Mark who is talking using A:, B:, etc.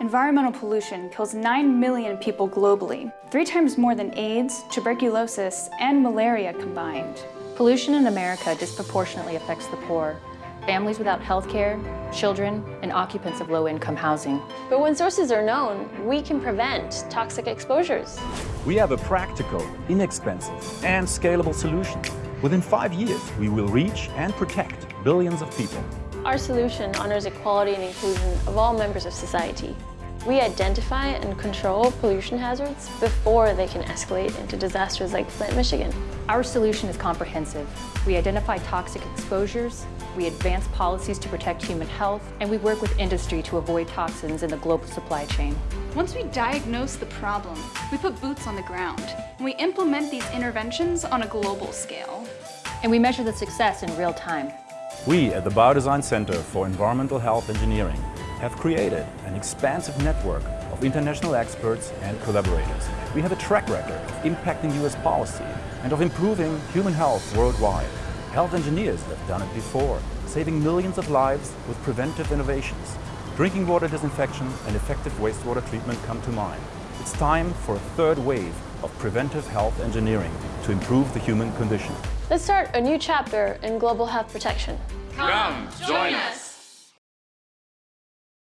A: Environmental pollution kills 9 million people globally, three times more than AIDS, tuberculosis, and malaria combined.
B: Pollution in America disproportionately affects the poor, families without health care, children, and occupants of low-income housing.
C: But when sources are known, we can prevent toxic exposures.
D: We have a practical, inexpensive, and scalable solution. Within five years, we will reach and protect billions of people.
C: Our solution honors equality and inclusion of all members of society. We identify and control pollution hazards before they can escalate into disasters like Flint, Michigan.
B: Our solution is comprehensive. We identify toxic exposures, we advance policies to protect human health, and we work with industry to avoid toxins in the global supply chain.
A: Once we diagnose the problem, we put boots on the ground, and we implement these interventions on a global scale.
B: And we measure the success in real time.
D: We at the Biodesign Center for Environmental Health Engineering have created an expansive network of international experts and collaborators. We have a track record of impacting US policy and of improving human health worldwide. Health engineers have done it before, saving millions of lives with preventive innovations. Drinking water disinfection and effective wastewater treatment come to mind. It's time for a third wave of preventive health engineering to improve the human condition.
C: Let's start a new chapter in global health protection.
E: Come, join us!